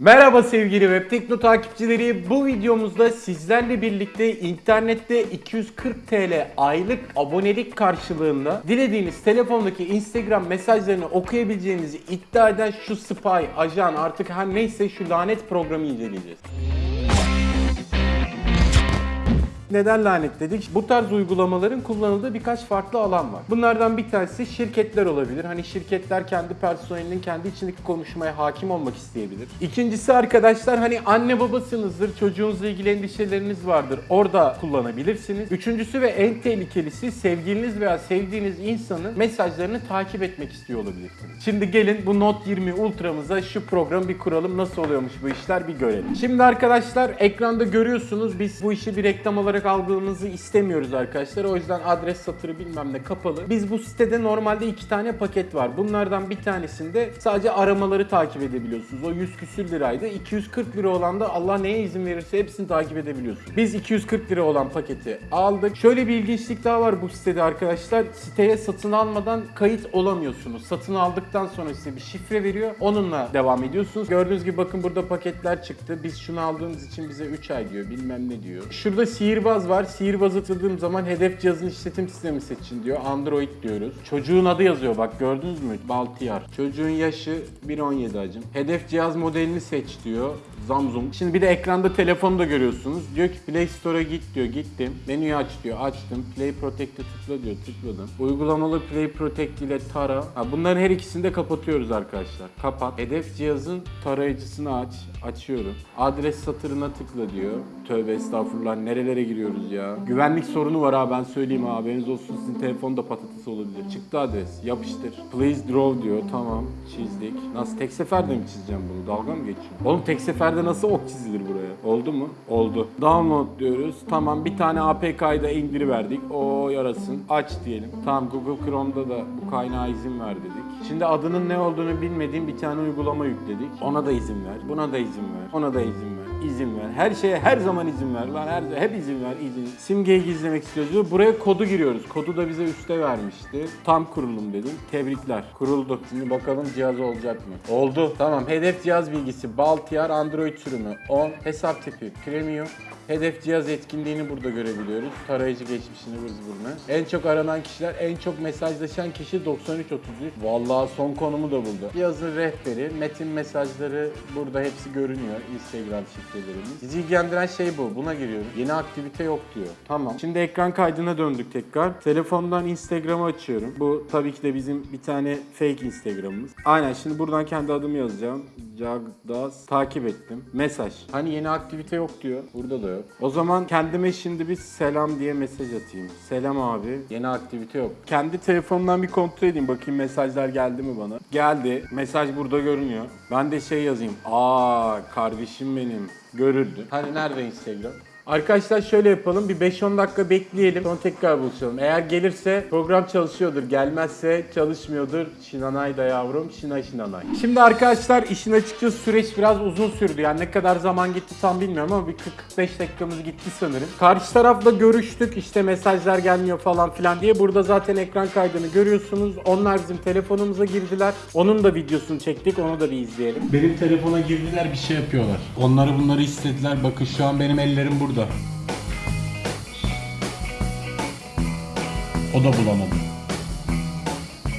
Merhaba sevgili Web Tekno takipçileri. Bu videomuzda sizlerle birlikte internette 240 TL aylık abonelik karşılığında dilediğiniz telefondaki Instagram mesajlarını okuyabileceğinizi iddia eden şu spy, ajan artık her neyse şu lanet programı inceleyeceğiz. Neden lanetledik? Bu tarz uygulamaların kullanıldığı birkaç farklı alan var. Bunlardan bir tanesi şirketler olabilir. Hani şirketler kendi personelinin kendi içindeki konuşmaya hakim olmak isteyebilir. İkincisi arkadaşlar hani anne babasınızdır, çocuğunuzla ilgili endişeleriniz vardır. Orada kullanabilirsiniz. Üçüncüsü ve en tehlikelisi sevgiliniz veya sevdiğiniz insanın mesajlarını takip etmek istiyor olabilirsiniz. Şimdi gelin bu Note 20 Ultra'mıza şu programı bir kuralım. Nasıl oluyormuş bu işler bir görelim. Şimdi arkadaşlar ekranda görüyorsunuz biz bu işi bir reklam olarak algılamanızı istemiyoruz arkadaşlar. O yüzden adres satırı bilmem ne kapalı. Biz bu sitede normalde iki tane paket var. Bunlardan bir tanesinde sadece aramaları takip edebiliyorsunuz. O 100 küsür liraydı. 240 lira olan da Allah neye izin verirse hepsini takip edebiliyorsunuz. Biz 240 lira olan paketi aldık. Şöyle bir ilginçlik daha var bu sitede arkadaşlar. Siteye satın almadan kayıt olamıyorsunuz. Satın aldıktan sonra size bir şifre veriyor. Onunla devam ediyorsunuz. Gördüğünüz gibi bakın burada paketler çıktı. Biz şunu aldığımız için bize 3 ay diyor. Bilmem ne diyor. Şurada sihirbaz var. Sihirbazı tıkladığım zaman hedef cihazın işletim sistemi seçin diyor. Android diyoruz. Çocuğun adı yazıyor bak gördünüz mü? Baltiyar. Çocuğun yaşı 1.17 acım. Hedef cihaz modelini seç diyor. Samsung. Şimdi bir de ekranda telefonu da görüyorsunuz. Diyor ki Play Store'a git diyor. Gittim. Menüyü aç diyor. Açtım. Play Protect'e tıkla diyor. Tıkladım. Uygulamalı Play Protect ile tara. Ha, bunların her ikisini de kapatıyoruz arkadaşlar. Kapat. Hedef cihazın tarayıcısını aç. Açıyorum. Adres satırına tıkla diyor. Tövbe estağfurullah. Nerelere giriyoruz ya? Güvenlik sorunu var ha ben söyleyeyim ha. Haberiniz olsun sizin telefonda patates olabilir. Çıktı adres. Yapıştır. Please draw diyor. Tamam. Çizdik. Nasıl tek seferde mi çizeceğim bunu? Dalga mı geçiyorum? Oğlum tek seferde nasıl ok çizilir buraya? Oldu mu? Oldu. Download diyoruz. Tamam bir tane APK'yı da indiriverdik. O yarasın. Aç diyelim. Tamam Google Chrome'da da bu kaynağa izin ver dedik. Şimdi adının ne olduğunu bilmediğim bir tane uygulama yükledik. Ona da izin ver. Buna da izin ver. Ona da izin ver. İzin ver. Her şeye her zaman izin ver. Lan her hep izin ver. izin. Simgeyi gizlemek istiyoruz. Buraya kodu giriyoruz. Kodu da bize üste vermişti. Tam kurulum dedim. Tebrikler. Kuruldu. Şimdi bakalım cihaz olacak mı? Oldu. Tamam. Hedef cihaz bilgisi. Baltiyar Android sürümü 10. Hesap tipi Premium. Hedef cihaz etkinliğini burada görebiliyoruz. Tarayıcı geçmişini vır zıvırını. En çok aranan kişiler, en çok mesajlaşan kişi 9333. Vallahi son konumu da buldu. Cihazın rehberi, metin mesajları burada hepsi görünüyor. Instagram şifrelerimiz. Sizi ilgilendiren şey bu. Buna giriyoruz. Yeni aktivite yok diyor. Tamam. Şimdi ekran kaydına döndük tekrar. Telefondan Instagram'ı açıyorum. Bu tabii ki de bizim bir tane fake Instagram'ımız. Aynen şimdi buradan kendi adımı yazacağım. Cagdas takip ettim. Mesaj. Hani yeni aktivite yok diyor. Burada da yok. O zaman kendime şimdi bir selam diye mesaj atayım. Selam abi. Yeni aktivite yok. Kendi telefonumdan bir kontrol edeyim. Bakayım mesajlar geldi mi bana. Geldi. Mesaj burada görünüyor. Ben de şey yazayım. Aa kardeşim benim. Görüldü. Hani nerede Instagram? Arkadaşlar şöyle yapalım. Bir 5-10 dakika bekleyelim. Sonra tekrar buluşalım. Eğer gelirse program çalışıyordur. Gelmezse çalışmıyordur. Şinanay da yavrum. Şina şinanay. Şimdi arkadaşlar işin açıkçası süreç biraz uzun sürdü. Yani ne kadar zaman gitti tam bilmiyorum ama bir 40-45 dakikamız gitti sanırım. Karşı tarafla görüştük. İşte mesajlar gelmiyor falan filan diye. Burada zaten ekran kaydını görüyorsunuz. Onlar bizim telefonumuza girdiler. Onun da videosunu çektik. Onu da bir izleyelim. Benim telefona girdiler bir şey yapıyorlar. Onları bunları istediler. Bakın şu an benim ellerim burada. O da bulamadı.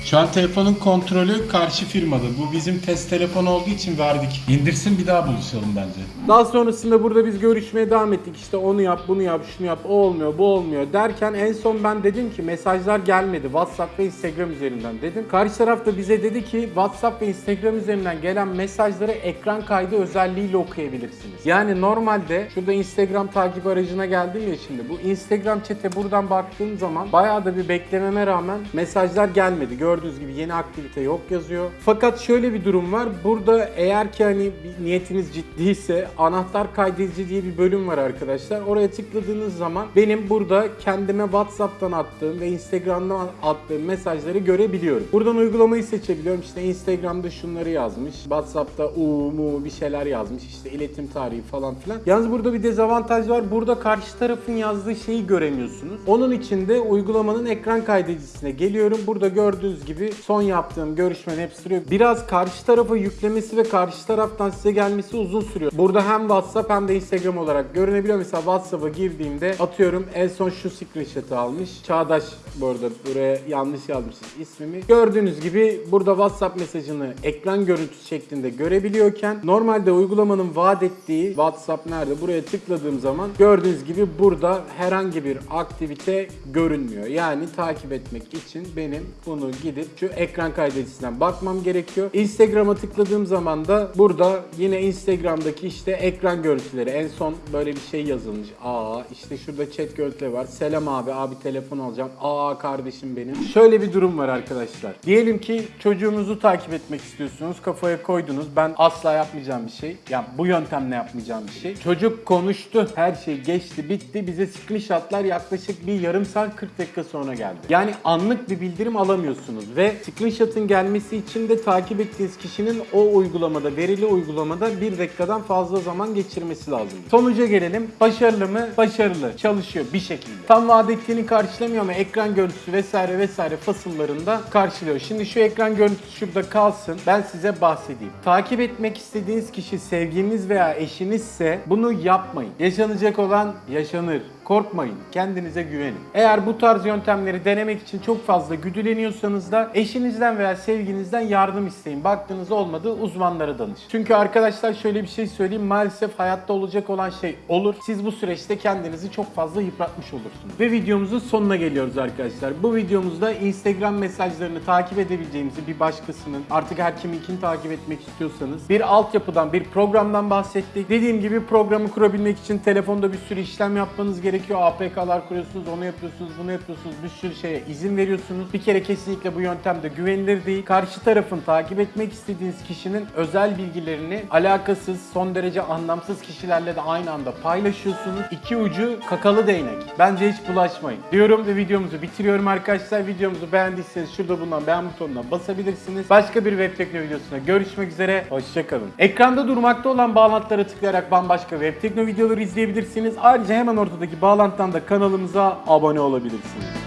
Şu an telefonun kontrolü karşı firmada. Bu bizim test telefonu olduğu için verdik. İndirsin bir daha buluşalım bence. Daha sonrasında burada biz görüşmeye devam ettik. İşte onu yap, bunu yap, şunu yap, o olmuyor, bu olmuyor derken en son ben dedim ki mesajlar gelmedi. WhatsApp ve Instagram üzerinden dedim. Karşı taraf da bize dedi ki WhatsApp ve Instagram üzerinden gelen mesajları ekran kaydı özelliğiyle okuyabilirsiniz. Yani normalde şurada Instagram takip aracına geldim ya şimdi. Bu Instagram chat'e buradan baktığım zaman bayağı da bir beklememe rağmen mesajlar gelmedi. Gördüğünüz gibi yeni aktivite yok yazıyor. Fakat şöyle bir durum var. Burada eğer ki hani niyetiniz ciddiyse anahtar kaydedici diye bir bölüm var arkadaşlar. Oraya tıkladığınız zaman benim burada kendime WhatsApp'tan attığım ve Instagram'dan attığım mesajları görebiliyorum. Buradan uygulamayı seçebiliyorum. İşte Instagram'da şunları yazmış. WhatsApp'ta u bir şeyler yazmış. İşte iletim tarihi falan filan. Yalnız burada bir dezavantaj var. Burada karşı tarafın yazdığı şeyi göremiyorsunuz. Onun için de uygulamanın ekran kaydedicisine geliyorum. Burada gördüğünüz gibi son yaptığım görüşmenin hepsi duruyor. Biraz karşı tarafa yüklemesi ve karşı taraftan size gelmesi uzun sürüyor. Burada hem WhatsApp hem de Instagram olarak görünebiliyor. Mesela WhatsApp'a girdiğimde atıyorum en son şu screenshot'ı almış. Çağdaş bu arada buraya yanlış yazmışız ismimi. Gördüğünüz gibi burada WhatsApp mesajını ekran görüntüsü şeklinde görebiliyorken normalde uygulamanın vaat ettiği WhatsApp nerede? Buraya tıkladığım zaman gördüğünüz gibi burada herhangi bir aktivite görünmüyor. Yani takip etmek için benim bunu gidip şu ekran kaydedicisinden bakmam gerekiyor. Instagram'a tıkladığım zaman da burada yine Instagram'daki işte ekran görüntüleri en son böyle bir şey yazılmış. Aa işte şurada chat görüntüleri var. Selam abi abi telefon alacağım. Aa kardeşim benim. Şöyle bir durum var arkadaşlar. Diyelim ki çocuğunuzu takip etmek istiyorsunuz. Kafaya koydunuz. Ben asla yapmayacağım bir şey. Yani bu yöntemle yapmayacağım bir şey. Çocuk konuştu. Her şey geçti bitti. Bize screenshotlar yaklaşık bir yarım saat 40 dakika sonra geldi. Yani anlık bir bildirim alamıyorsunuz ve screenshot'ın gelmesi için de takip ettiğiniz kişinin o uygulamada, verili uygulamada bir dakikadan fazla zaman geçirmesi lazım. Sonuca gelelim. Başarılı mı? Başarılı. Çalışıyor bir şekilde. Tam vaat ettiğini karşılamıyor ama ekran görüntüsü vesaire vesaire fasıllarında karşılıyor. Şimdi şu ekran görüntüsü şurada kalsın. Ben size bahsedeyim. Takip etmek istediğiniz kişi sevgiliniz veya eşinizse bunu yapmayın. Yaşanacak olan yaşanır. Korkmayın. Kendinize güvenin. Eğer bu tarz yöntemleri denemek için çok fazla güdüleniyorsanız da eşinizden veya sevginizden yardım isteyin. Baktığınız olmadı uzmanlara danış. Çünkü arkadaşlar şöyle bir şey söyleyeyim. Maalesef hayatta olacak olan şey olur. Siz bu süreçte kendinizi çok fazla yıpratmış olursunuz. Ve videomuzun sonuna geliyoruz arkadaşlar. Bu videomuzda Instagram mesajlarını takip edebileceğimizi bir başkasının artık her kiminkini takip etmek istiyorsanız bir altyapıdan bir programdan bahsettik. Dediğim gibi programı kurabilmek için telefonda bir sürü işlem yapmanız gerekiyor. APK'lar kuruyorsunuz, onu yapıyorsunuz, bunu yapıyorsunuz. Bir sürü şeye izin veriyorsunuz. Bir kere kesinlikle bu yöntem de güvenilir değil. Karşı tarafın takip etmek istediğiniz kişinin özel bilgilerini alakasız, son derece anlamsız kişilerle de aynı anda paylaşıyorsunuz. İki ucu kakalı değnek. Bence hiç bulaşmayın. Diyorum ve videomuzu bitiriyorum arkadaşlar. Videomuzu beğendiyseniz şurada bulunan beğen butonuna basabilirsiniz. Başka bir web tekno videosuna görüşmek üzere. Hoşçakalın. Ekranda durmakta olan bağlantılara tıklayarak bambaşka web tekno videoları izleyebilirsiniz. Ayrıca hemen ortadaki bağlantıdan da kanalımıza abone olabilirsiniz.